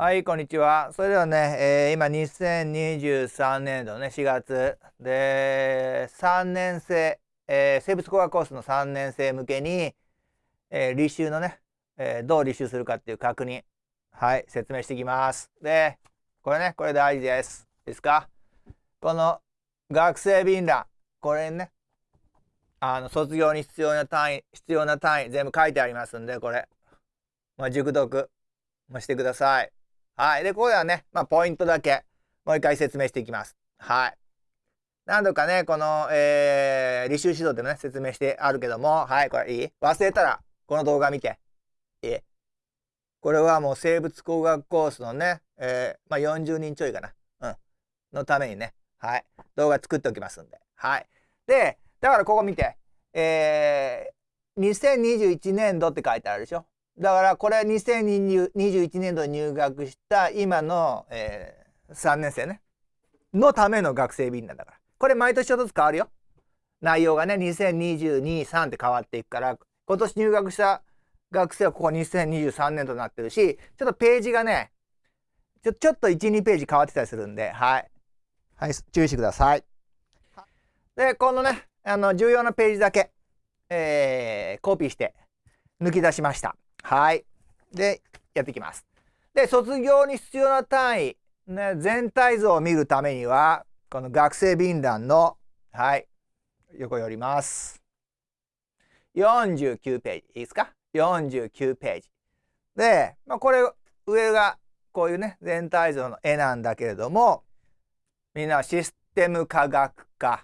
はい、こんにちは。それではね、えー、今2023年度ね、4月で、3年生、えー、生物工学コースの3年生向けに、えー、履修のね、え、どう履修するかっていう確認、はい、説明していきます。で、これね、これ大事です。いいですか？この学生便欄、これね、あの、卒業に必要な単位、必要な単位、全部書いてありますんで、これ、まあ、熟読もしてください。はい。で、ここではね、まあ、ポイントだけ、もう一回説明していきます。はい。何度かね、この、えー、履修指導でもね、説明してあるけども、はい、これいい？忘れたら、この動画見て。いい？これはもう生物工学コースのね、えー、まあ、40人ちょいかな。うん。のためにね、はい。動画作っておきますんで。はい。で、だからここ見て。えー、2021年度って書いてあるでしょ？だからこれ2021年度に入学した今の、えー、3年生ね。のための学生便なんだから。これ毎年ちょっとずつ変わるよ。内容がね2022-3って変わっていくから今年入学した学生はここ2023年度になってるしちょっとページがねちょちょっと12ページ変わってたりするんではい。はい注意してください。でこのねあの重要なページだけ、えー、コピーして抜き出しましたはい。で、やっていきます。で、卒業に必要な単位、ね、全体像を見るためには、この学生便欄の、はい、横寄ります。49ページ。いいですか ?49 ページ。で、まあ、これ、上がこういうね、全体像の絵なんだけれども、みんなシステム科学科、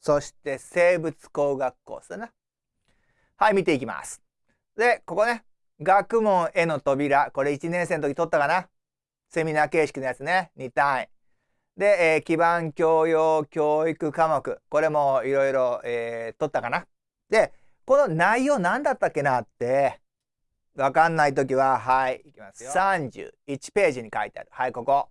そして生物工学コースだな。はい、見ていきます。で、ここね、学問への扉。これ1年生の時取ったかなセミナー形式のやつね。2単位。で、えー、基盤教養教育科目。これもいろいろ、えー、取ったかなで、この内容何だったっけなって、わかんない時は、はい、いきますよ。31ページに書いてある。はい、ここ。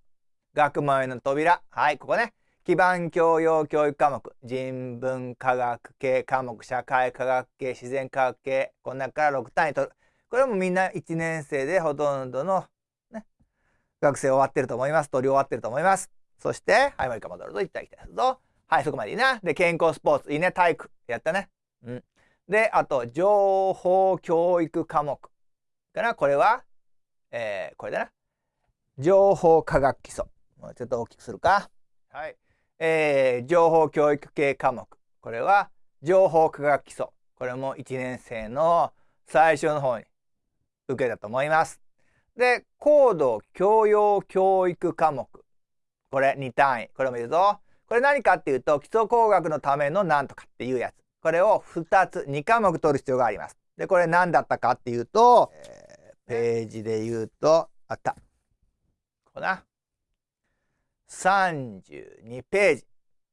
学問への扉。はい、ここね。基盤教養教育科目人文科学系科目社会科学系自然科学系この中から6単位取る。これもみんな1年生でほとんどの、ね、学生終わってると思います。取り終わってると思います。そしてはいもう一回戻ると行ったり来たぞ。はいそこまでいいな。で健康スポーツいいね。体育やったね。うん。であと情報教育科目かな。これはえー、これだな。情報科学基礎。もうちょっと大きくするか。はい。えー、情報教育系科目。これは情報科学基礎。これも1年生の最初の方に受けたと思います。で高度教養教育科目。これ2単位。これもいるぞ。これ何かっていうと基礎工学のためのなんとかっていうやつ。これを2つ2科目取る必要があります。でこれ何だったかっていうと、えー、ページで言うとあった。ここな32ページ。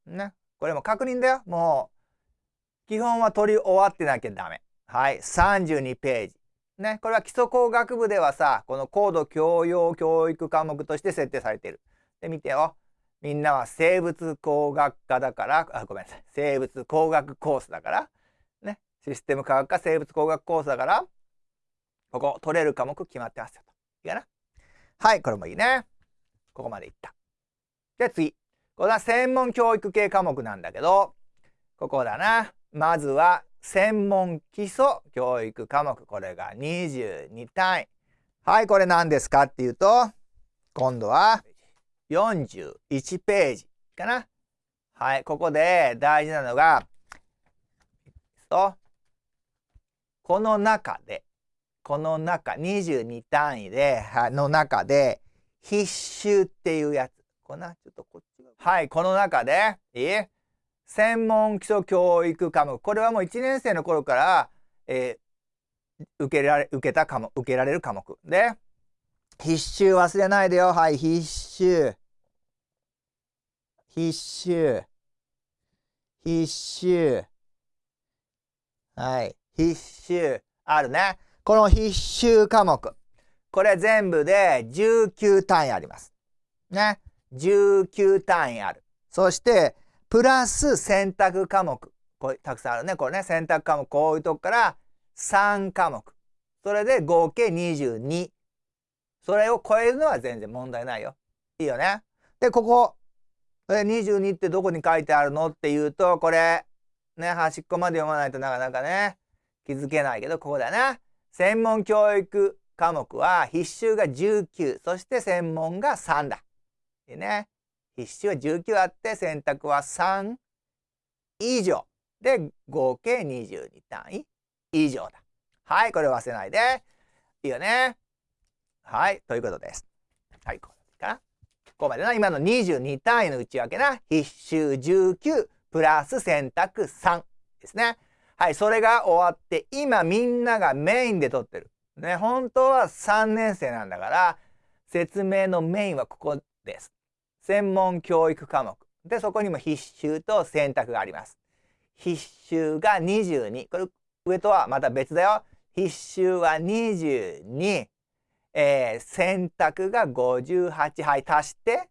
ね。これも確認だよ。もう、基本は取り終わってなきゃダメ。はい。32ページ。ね。これは基礎工学部ではさ、この高度教養教育科目として設定されている。で、見てよ。みんなは生物工学科だから、あ、ごめんなさい。生物工学コースだから、ね。システム科学科生物工学コースだから、ここ取れる科目決まってますよ。いいかな？はい、これもいいね。ここまでいった。じゃあ次。これは専門教育系科目なんだけど、ここだな。まずは専門基礎教育科目。これが22単位。はい、これ何ですかっていうと、今度は41ページかな。はい、ここで大事なのが、とこの中で、この中、22単位で、の中で、必修っていうやつ。こな、ちょっとこっちはい、この中で、いい？専門基礎教育科目。これはもう1年生の頃から、えー、受けられ、受けた科目、受けられる科目。で、必修忘れないでよ。はい、必修。必修。必修。はい、必修。あるね。この必修科目。これ全部で19単位あります。ね。19単位ある。そして、プラス選択科目。これたくさんあるね。これね、選択科目、こういうとこから3科目。それで合計22。それを超えるのは全然問題ないよ。いいよね。で、ここ。22ってどこに書いてあるのっていうと、これ、ね、端っこまで読まないとなかなかね、気づけないけど、ここだな。専門教育科目は必修が19、そして専門が3だ。でね、必修は19あって選択は3以上。で、合計22単位以上だ。はい、これ忘れないで。いいよね。はい、ということです。はい、こうかな。ここまでな。今の22単位の内訳な。必修19プラス選択3ですね。はい、それが終わって、今みんながメインで取ってる。ね、本当は3年生なんだから、説明のメインはここです。専門教育科目。で、そこにも必修と選択があります。必修が22。これ上とはまた別だよ。必修は22。えー、選択が58。はい、足して、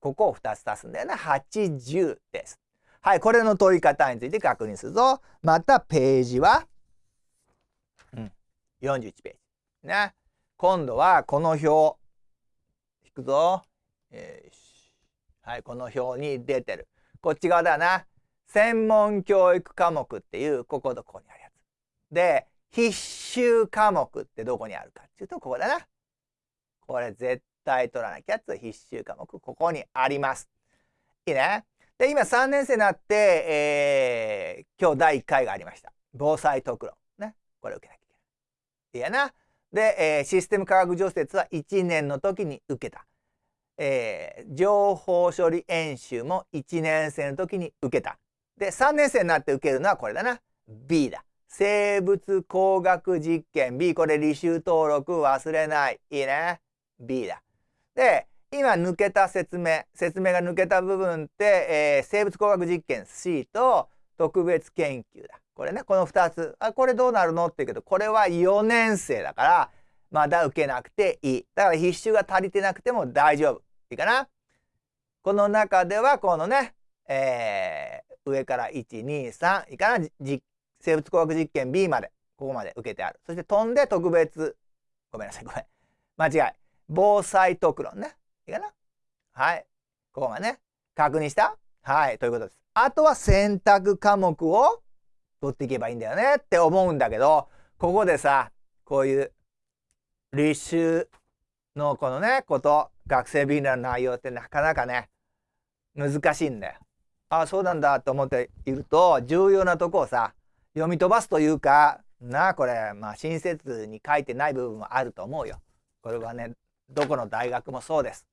ここを2つ足すんだよね。80です。はい、これの取り方について確認するぞ。またページは、うん、41ページ。ね。今度はこの表、引くぞ。えー、はい、この表に出てる。こっち側だな。専門教育科目っていう、こことここにあるやつ。で、必修科目ってどこにあるかっていうと、ここだな。これ絶対取らなきゃって必修科目、ここにあります。いいね。で、今3年生になって、えー、今日第1回がありました。防災特論。ね。これ受けなきゃいけない。いやな。で、えー、システム科学除雪は1年の時に受けた。えー、情報処理演習も1年生の時に受けた。で、3年生になって受けるのはこれだな。B だ。生物工学実験 B。これ履修登録忘れない。いいね。B だ。で、今抜けた説明、説明が抜けた部分って、えー、生物工学実験 C と特別研究だ。これね、この2つ。あ、これどうなるのって言うけど、これは4年生だから、まだ受けなくていい。だから必修が足りてなくても大丈夫。いいかな？この中では、このね、えー、上から1、2、3、いいかな？生物工学実験 B まで、ここまで受けてある。そして飛んで特別、ごめんなさい、ごめん。間違い。防災特論ね。いいかな？はい。ここまでね。確認した？はい。ということです。あとは選択科目を取っていけばいいんだよねって思うんだけど、ここでさ、こういう履修のこのね、こと、学生ビギナーの内容ってなかなかね、難しいんだよ。ああ、そうなんだと思っていると、重要なとこをさ、読み飛ばすというか、なあ、これ、まあ、親切に書いてない部分もあると思うよ。これはね、どこの大学もそうです。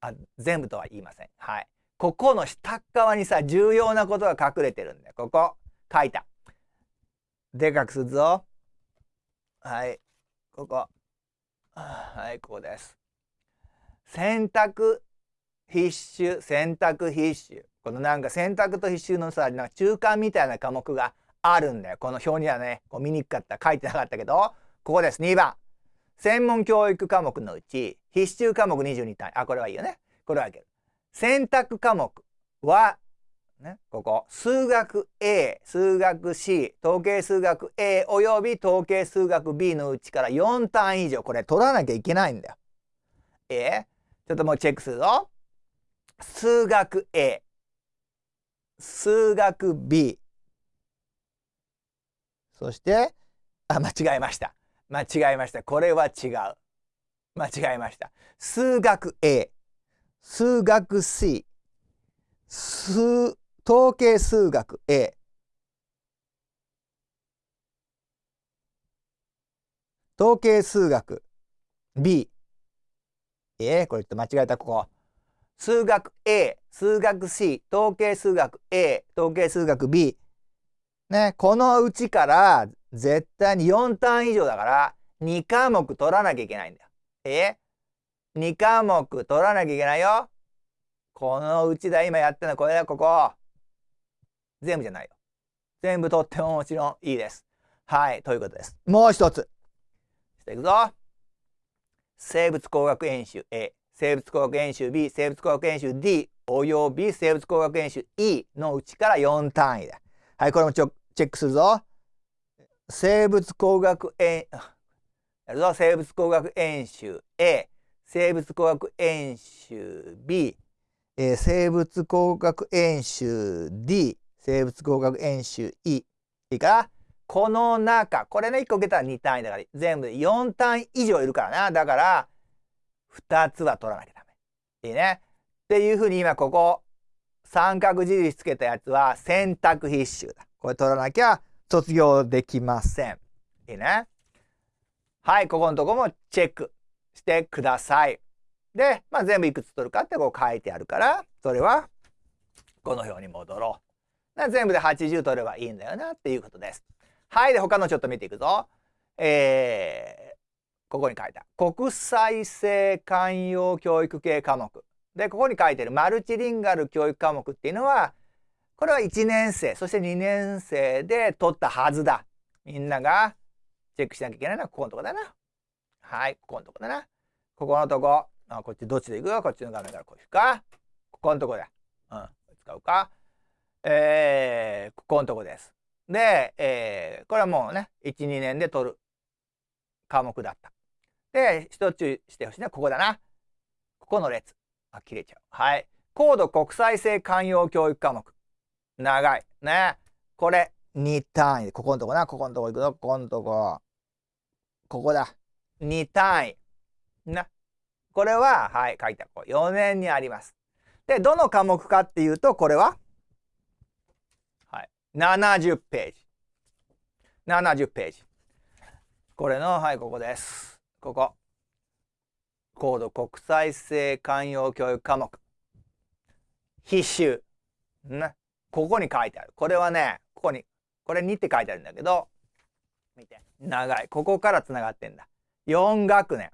あ全部とは言いません。はい。ここの下側にさ、重要なことが隠れてるんで、ここ、書いた。でかくするぞ。はい。ここ。はい、ここです。選択必修、選択必修。このなんか選択と必修のさ、なんか中間みたいな科目があるんだよ。この表にはね、こう見にくかった、書いてなかったけど、ここです。2番。専門教育科目のうち、必修科目22単位。あ、これはいいよね。これはいける。選択科目は、ね、ここ、数学 A、数学 C、統計数学 A および統計数学 B のうちから4単位以上、これ取らなきゃいけないんだよ。えちょっともうチェックするぞ。数学 A、数学 B、そして、あ、間違えました。間違えました。これは違う。間違えました。数学 A、数学 C、数、統計数学 A、統計数学 B。えー、これっと間違えた、ここ。数学 A、数学 C、統計数学 A、統計数学 B。ね、このうちから絶対に4単以上だから2科目取らなきゃいけないんだよ。え ?2 科目取らなきゃいけないよ。このうちだ、今やってるのこれだ、ここ。全部じゃないよ。全部取ってももちろんいいです。はい、ということです。もう一つ。していくぞ。生物工学演習 A、生物工学演習 B、生物工学演習 D および生物工学演習 E のうちから4単位だ。はい、これもチェックするぞ。生物工学演、やるぞ。生物工学演習 A、生物工学演習 B、えー、生物工学演習 D、生物工学演習 E。いいか？この中、これね、1個受けたら2単位だから、全部で4単位以上いるからな。だから、2つは取らなきゃダメ。いいね。っていうふうに今ここ、三角印つけたやつは選択必修だ。これ取らなきゃ卒業できません。いいね。はい、ここのとこもチェックしてください。で、まあ、全部いくつ取るかってこう書いてあるから、それはこの表に戻ろう。全部で80取ればいいんだよなっていうことです。はい、で、他のちょっと見ていくぞ。えー、ここに書いた。国際性寛容教育系科目。で、ここに書いてるマルチリンガル教育科目っていうのは、これは1年生、そして2年生で取ったはずだ。みんながチェックしなきゃいけないのはここのとこだな。はい、ここのとこだな。ここのとこ。あ、こっちどっちでいく？よこっちの画面からこういくか？ここのとこだ。うん、使うか？えー、ここのとこです。で、えー、これはもうね、1、2年で取る科目だった。で、一つ注意してほしいのはここだな。ここの列。あ、切れちゃう。はい。高度国際性寛容教育科目。長い。ね。これ、2単位。ここのとこな。ここのとこ行くぞ。ここのとこ。ここだ。2単位。な。これは、はい、書いてある。4年にあります。で、どの科目かっていうと、これは、70ページ。70ページ。これの、はい、ここです。ここ。高度国際性寛容教育科目。必修。ね。ここに書いてある。これはね、ここに、これ2って書いてあるんだけど、見て。長い。ここからつながってんだ。4学年。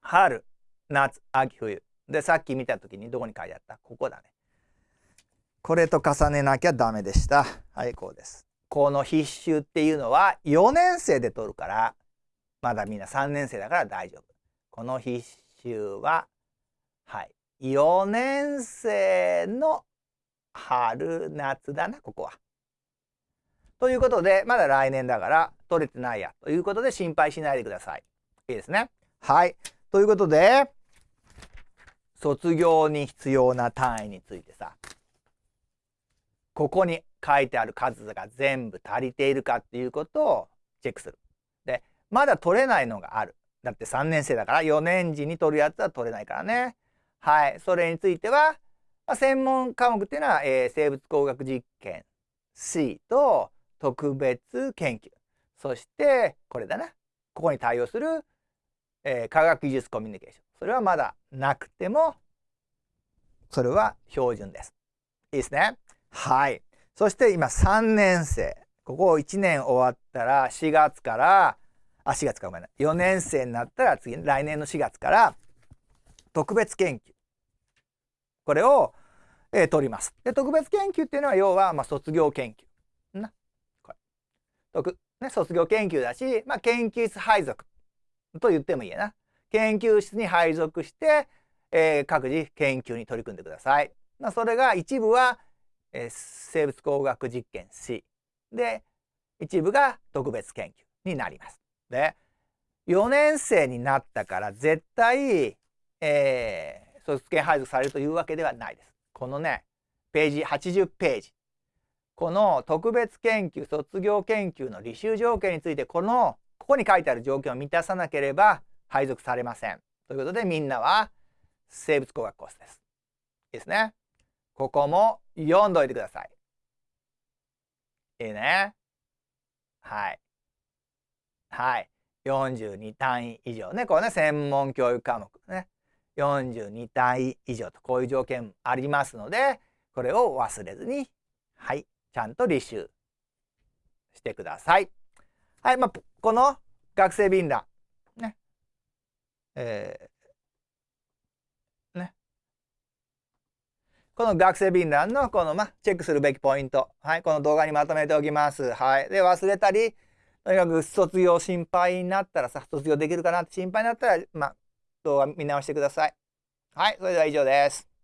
春、夏、秋、冬。で、さっき見た時にどこに書いてあった？ここだね。これと重ねなきゃダメでした。はい、こうです。この必修っていうのは4年生で取るから、まだみんな3年生だから大丈夫。この必修は、はい、4年生の春、夏だな、ここは。ということで、まだ来年だから取れてないや。ということで心配しないでください。いいですね。はい。ということで、卒業に必要な単位についてさ、ここに書いてある数が全部足りているかっていうことをチェックする。で、まだ取れないのがある。だって3年生だから4年時に取るやつは取れないからね。はい。それについては、まあ、専門科目っていうのは、えー、生物工学実験 C と特別研究。そして、これだな。ここに対応するえー、科学技術コミュニケーション。それはまだなくても、それは標準です。いいですね。はい。そして今3年生。ここ1年終わったら4月から、あ、4月かごめんな4年生になったら次、来年の4月から特別研究。これを、えー、取ります。で、特別研究っていうのは要は、まあ、卒業研究。な。これ。特、ね、卒業研究だし、まあ、研究室配属。と言ってもいいやな。研究室に配属して、えー、各自研究に取り組んでください。まあ、それが一部は、えー、生物工学実験 C で一部が特別研究になります。で4年生になったから絶対、えー、卒検配属されるというわけではないです。このねページ80ページこの特別研究卒業研究の履修条件についてこのここに書いてある条件を満たさなければ配属されません。ということでみんなは生物工学コースです。いいですね。ここも読んどいてください。いいね。はい。はい。42単位以上ね。これね、専門教育科目ね。42単位以上とこういう条件ありますので、これを忘れずに、はい、ちゃんと履修してください。はい、まあ、この学生便欄、ね、えー、ね、この学生便欄のこの、ま、チェックするべきポイント、はい、この動画にまとめておきます。はい、で、忘れたり、とにかく卒業心配になったらさ、卒業できるかなって心配になったら、ま、動画見直してください。はい、それでは以上です。